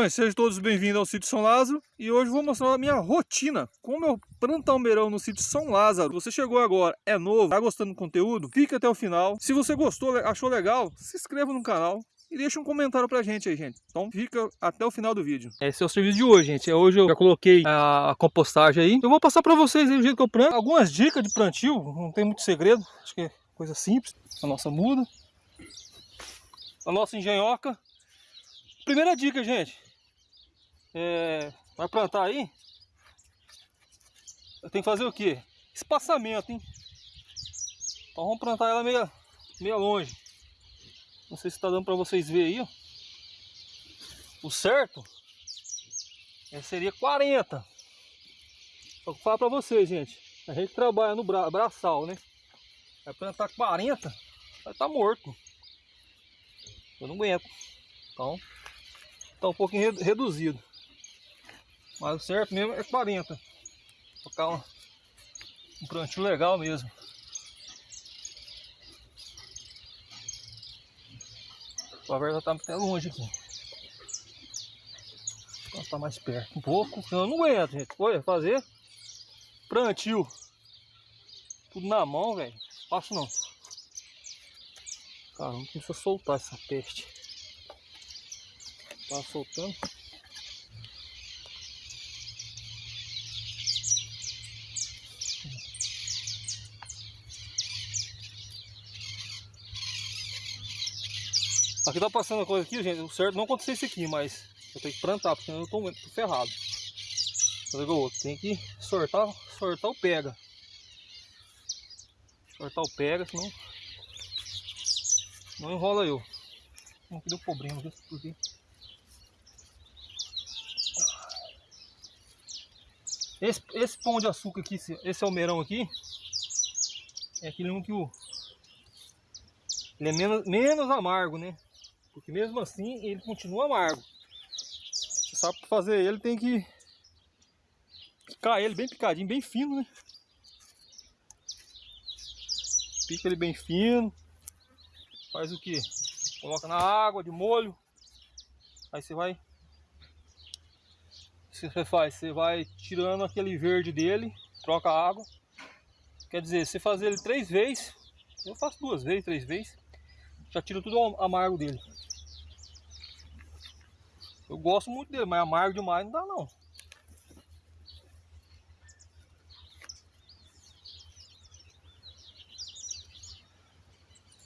Bom, sejam todos bem-vindos ao sítio São Lázaro e hoje vou mostrar a minha rotina, como eu planto almeirão no sítio São Lázaro. Você chegou agora, é novo, tá gostando do conteúdo? Fica até o final. Se você gostou, achou legal, se inscreva no canal e deixa um comentário pra gente aí, gente. Então fica até o final do vídeo. Esse é o serviço de hoje, gente. Hoje eu já coloquei a compostagem aí. Eu vou passar pra vocês aí o jeito que eu planto. Algumas dicas de plantio, não tem muito segredo. Acho que é coisa simples. A nossa muda. A nossa engenhoca. Primeira dica, gente. É, vai plantar aí. Eu tenho que fazer o quê? Espaçamento, hein? Então vamos plantar ela meio, meio longe. Não sei se está dando para vocês verem aí, ó. O certo é, seria 40. Só que falar para vocês, gente. A gente trabalha no bra braçal, né? Vai plantar 40, vai estar tá morto. Eu não aguento. Então, tá um pouquinho reduzido. Mas o certo mesmo é 40. Tocar um, um plantio legal mesmo. A verga tá até longe aqui. Vou tá mais perto um pouco. Eu não aguento, gente. Olha, fazer plantio. Tudo na mão, velho. Fácil não. Caramba, precisa soltar essa peste. Tá soltando. Aqui tá passando uma coisa aqui, gente. O certo não aconteceu isso aqui, mas eu tenho que plantar, porque eu tô, tô ferrado. Fazer o outro. Tem que sortar, sortar o pega. Sortar o pega, senão não enrola eu. Não deu problema? Porque... Esse, esse pão de açúcar aqui, esse almeirão aqui, é aquele um que o... Ele é menos, menos amargo, né? Porque mesmo assim ele continua amargo. Você sabe que fazer ele tem que picar ele bem picadinho, bem fino, né? Pica ele bem fino. Faz o que? Coloca na água de molho. Aí você vai. O que você faz? Você vai tirando aquele verde dele, troca a água. Quer dizer, você fazer ele três vezes, eu faço duas vezes, três vezes, já tira tudo o amargo dele. Eu gosto muito dele, mas amargo demais não dá não.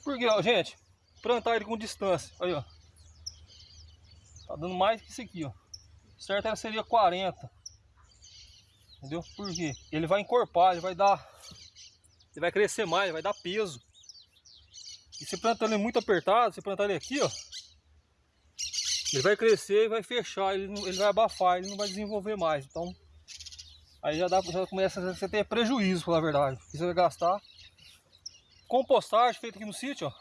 Porque, ó, gente, plantar ele com distância, aí, ó. Tá dando mais que isso aqui, ó. Certo era seria 40. Entendeu? Porque ele vai encorpar, ele vai dar ele vai crescer mais, vai dar peso. E se plantar ele muito apertado, se plantar ele aqui, ó, ele vai crescer e vai fechar, ele, ele vai abafar, ele não vai desenvolver mais. Então, aí já, dá, já começa a ter prejuízo, pela verdade. Você vai gastar. Compostagem feita aqui no sítio, ó.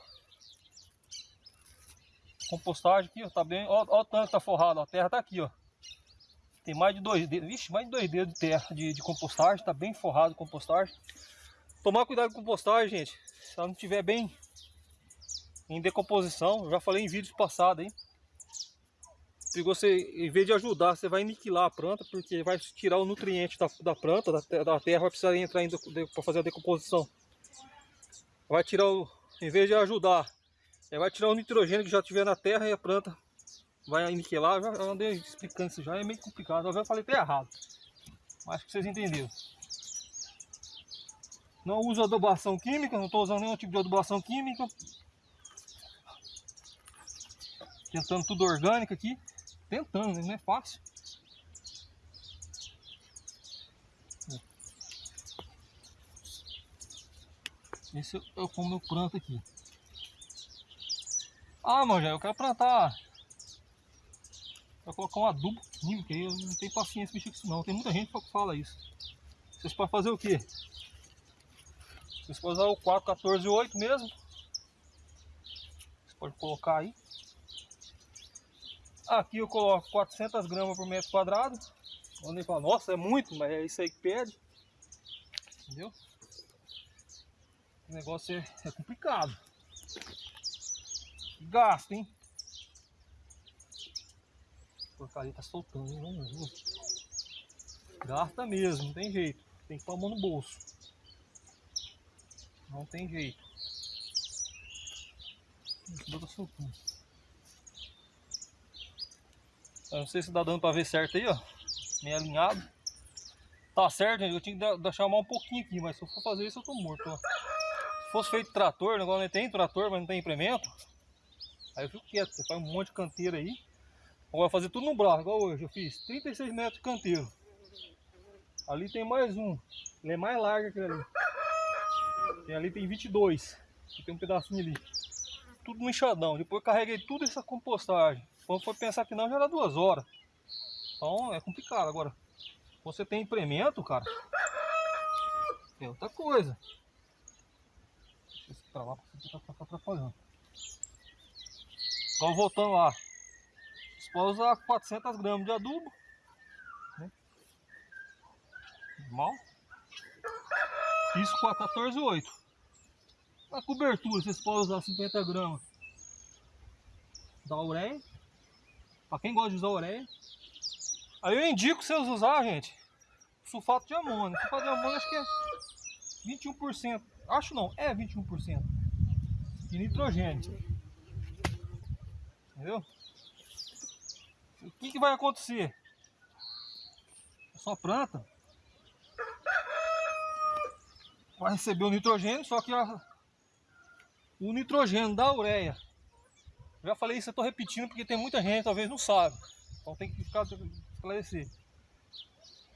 Compostagem aqui, ó, tá bem. Ó, ó o tanto que tá forrado, ó, a terra tá aqui, ó. Tem mais de dois dedos, vixe, mais de dois dedos de terra de, de compostagem, tá bem forrado compostagem. Tomar cuidado com compostagem, gente. Se ela não estiver bem em decomposição, eu já falei em vídeos passados, hein se você, em vez de ajudar, você vai aniquilar a planta, porque vai tirar o nutriente da, da planta, da, da terra, vai precisar entrar para fazer a decomposição. Vai tirar o, em vez de ajudar, vai tirar o nitrogênio que já tiver na terra e a planta vai aniquilar. Já, eu andei explicando isso já, é meio complicado. Eu falei até errado, mas que vocês entenderam. Não uso adubação química, não estou usando nenhum tipo de adubação química. Tentando tudo orgânico aqui tentando, não é fácil. Esse é como eu planto aqui. Ah, mano, eu quero plantar. Vou colocar um adubo químico aí, eu não tenho paciência mexer com isso não. Tem muita gente que fala isso. Vocês podem fazer o quê? Vocês podem usar o 4, 14 8 mesmo. Você pode colocar aí. Aqui eu coloco 400 gramas por metro quadrado. Onde fala, nossa, é muito, mas é isso aí que pede. Entendeu? O negócio é, é complicado. Gasto, hein? Porcaria tá soltando, hein? Gasta mesmo, não tem jeito. Tem que pôr a mão no bolso. Não tem jeito. Esse tá soltando. Eu não sei se dá dando pra ver certo aí, ó. Meio alinhado. Tá certo, gente. Eu tinha que deixar mais um pouquinho aqui, mas se eu for fazer isso eu tô morto, ó. Se fosse feito trator, negócio não tem trator, mas não tem implemento. Aí eu fico quieto, você faz um monte de canteiro aí. Agora fazer tudo no braço, igual hoje. Eu fiz 36 metros de canteiro. Ali tem mais um. Ele é mais largo que ali. Tem ali tem 22. E tem um pedacinho ali. Tudo no enxadão. Depois carreguei tudo essa compostagem. Quando for pensar que não, já era duas horas. Então é complicado. Agora, você tem implemento, cara. É outra coisa. Deixa eu pra lá, porque tá atrapalhando. Então voltando lá. Você pode usar 400 gramas de adubo. Né? Normal. Isso com a 14,8. A cobertura, vocês podem usar 50 gramas da ureia. Para quem gosta de usar ureia. Aí eu indico vocês usar, gente, sulfato de amônio. Sulfato de amônio acho que é 21%. Acho não, é 21% de nitrogênio. Entendeu? O que, que vai acontecer? A sua planta vai receber o nitrogênio, só que a, o nitrogênio da ureia. Já falei isso, eu estou repetindo porque tem muita gente talvez não sabe. Então tem que ficar esclarecer.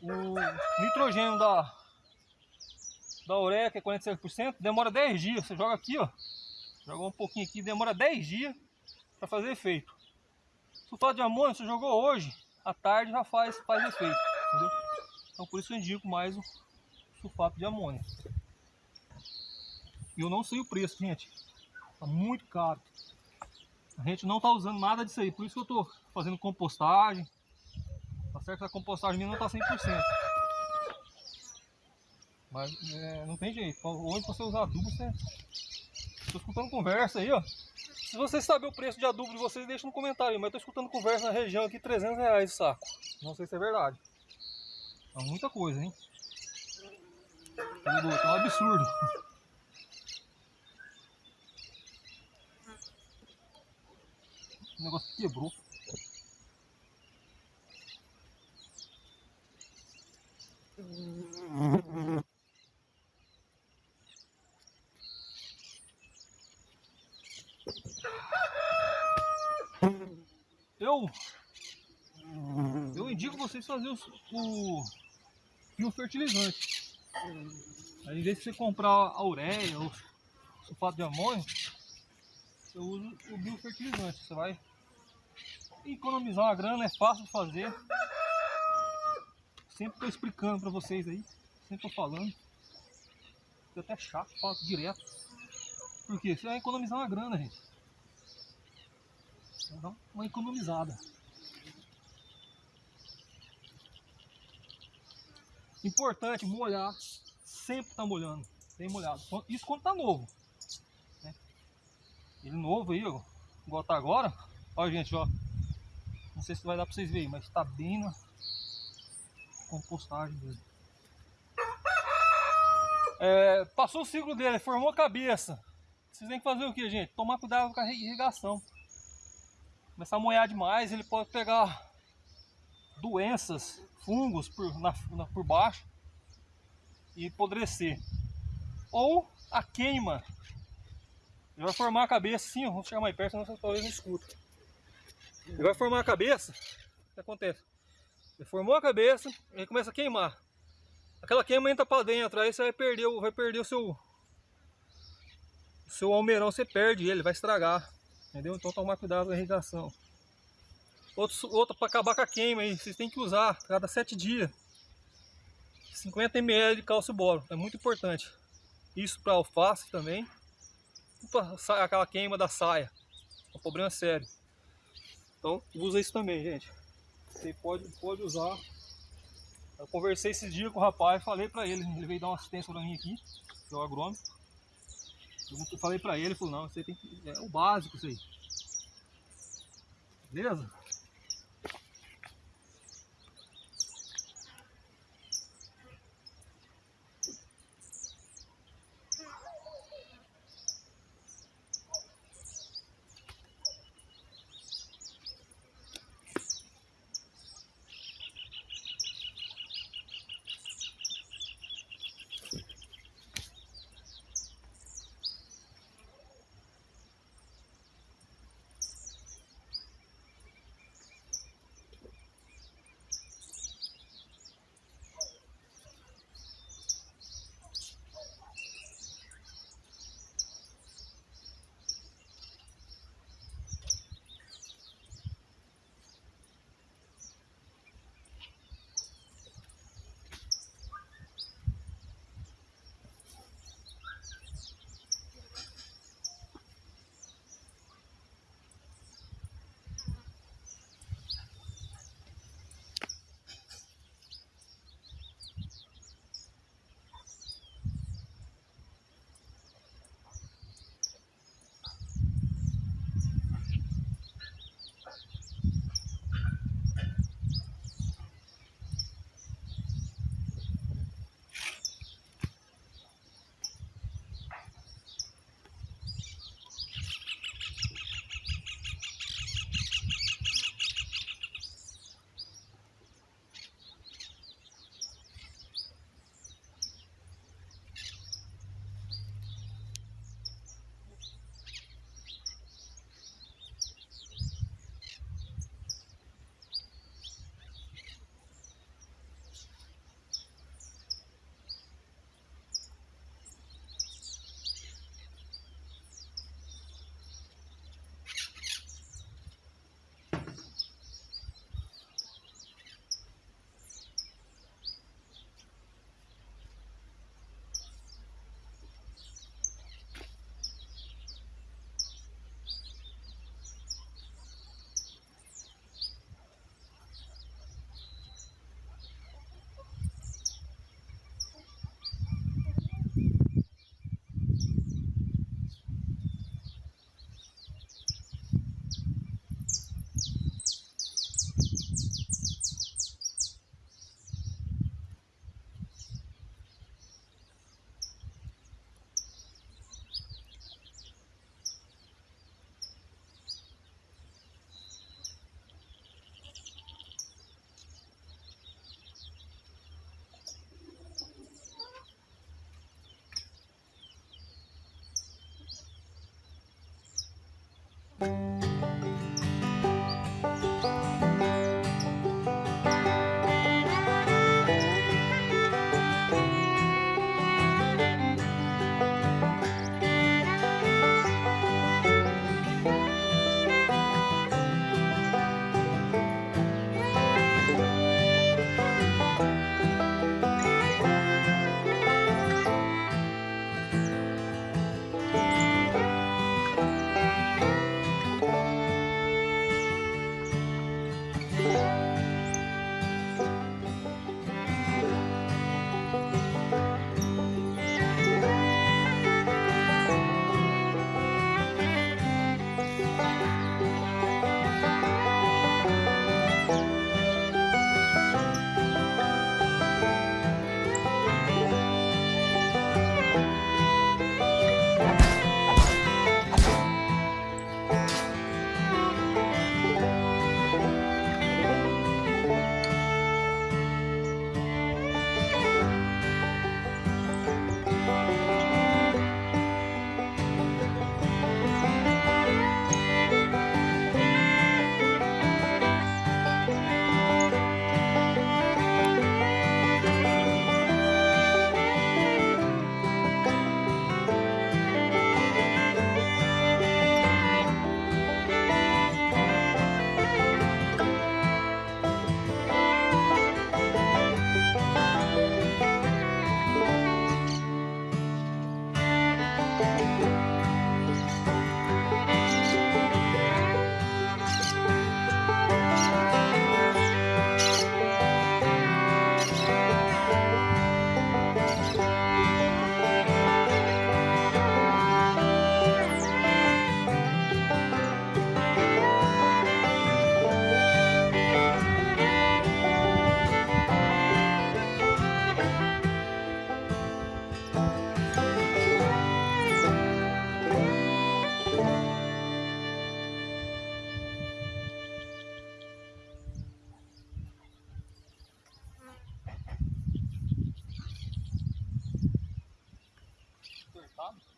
O nitrogênio da, da ureia, que é 46%, demora 10 dias. Você joga aqui, ó. Joga um pouquinho aqui, demora 10 dias para fazer efeito. Sulfato de amônio, você jogou hoje, à tarde já faz, faz efeito. Entendeu? Então por isso eu indico mais o sulfato de amônio. E eu não sei o preço, gente. Tá muito caro. A gente não tá usando nada disso aí. Por isso que eu tô fazendo compostagem. Tá certo a compostagem minha não tá 100%. Mas é, não tem jeito. Onde você usar adubo, você... Tô escutando conversa aí, ó. Se vocês sabem o preço de adubo de vocês, deixa no comentário. Mas tô escutando conversa na região aqui, 300 reais o saco. Não sei se é verdade. É muita coisa, hein? É um absurdo. O negócio quebrou. Eu eu indico vocês fazer o, o biofertilizante. Aí, em vez de você comprar a ureia ou sulfato de amônio, eu uso o biofertilizante. Você vai economizar uma grana, é fácil de fazer. Sempre estou explicando para vocês aí, sempre estou falando. Fica até chato, falo direto. Porque você vai economizar uma grana, gente. Vai dar uma economizada. Importante molhar, sempre tá molhando, bem molhado. Isso quando tá novo. Ele novo aí, ó, igual tá agora. Olha gente, ó. Não sei se vai dar pra vocês verem, mas tá bem na compostagem dele. É, passou o ciclo dele, formou a cabeça. Vocês têm que fazer o que, gente? Tomar cuidado com a irrigação. Começar a molhar demais, ele pode pegar doenças, fungos por, na, na, por baixo e apodrecer. Ou a queima. Ele vai formar a cabeça assim, ó, vamos chegar mais perto, senão talvez não escutem. Ele vai formar a cabeça, o que acontece? Ele formou a cabeça, ele começa a queimar. Aquela queima entra para dentro, aí você vai perder, vai perder o seu o seu almeirão, você perde ele, vai estragar. Entendeu? Então tomar cuidado com a irrigação. Outro, outro para acabar com a queima aí, vocês têm que usar cada 7 dias 50 ml de cálcio boro, é muito importante. Isso para alface também, para aquela queima da saia, é um problema sério. Então usa isso também, gente. Você pode, pode usar. Eu conversei esse dia com o rapaz, falei para ele, ele veio dar uma assistência para mim aqui, que é o agrônomo. Eu falei para ele, ele falou, não, você tem que, é o básico isso aí. Beleza? band.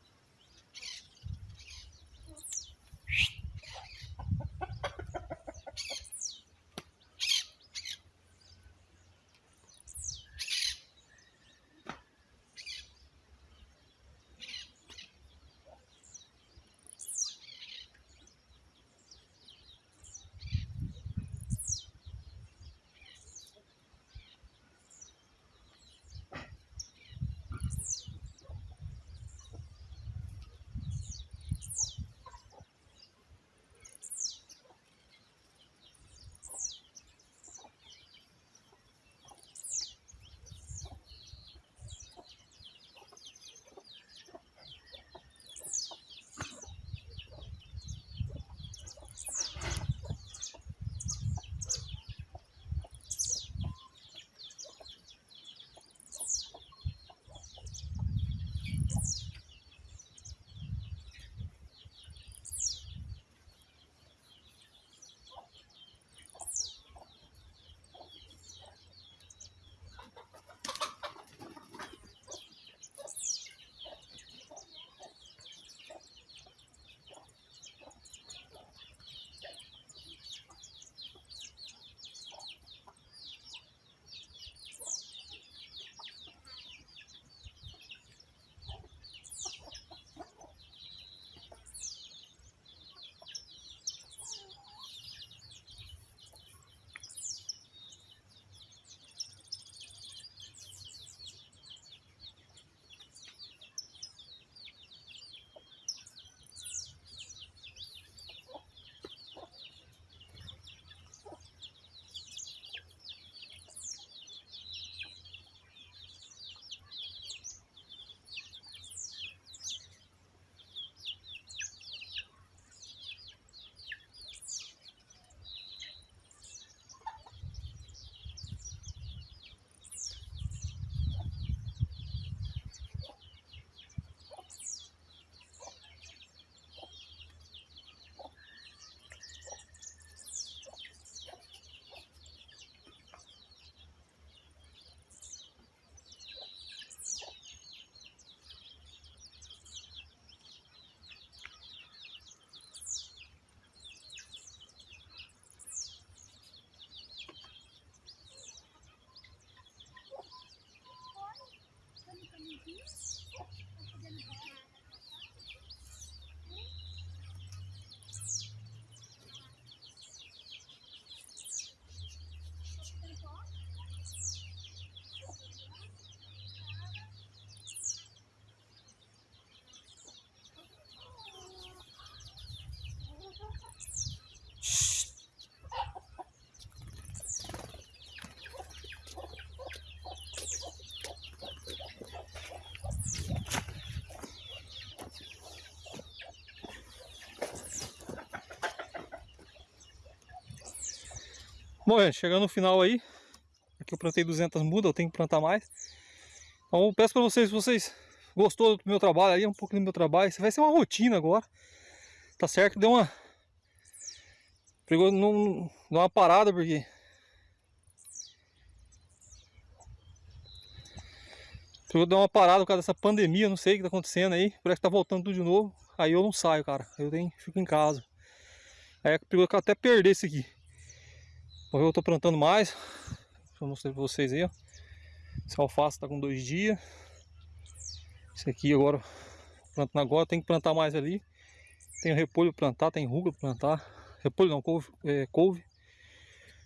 Bom, gente, chegando no final aí, aqui eu plantei 200 mudas, eu tenho que plantar mais. Então eu peço para vocês, se vocês gostou do meu trabalho aí, um pouco do meu trabalho, isso vai ser uma rotina agora, tá certo? Deu uma... Pegou, não, uma parada porque... Pegou, deu uma parada por causa dessa pandemia, não sei o que tá acontecendo aí, parece que tá voltando tudo de novo. Aí eu não saio, cara, eu tenho, fico em casa. Aí pegou até perder esse aqui. Eu tô plantando mais. Vou mostrar pra vocês aí, ó. Esse alface tá com dois dias. Esse aqui agora, plantando agora, tem que plantar mais ali. Tem repolho pra plantar, tem ruga pra plantar. Repolho não, couve. É, couve.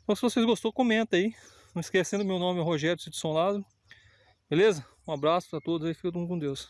Então se vocês gostou, comenta aí. Não esquecendo, meu nome é Rogério Sidson Lázaro. Beleza? Um abraço pra todos aí, fica com Deus.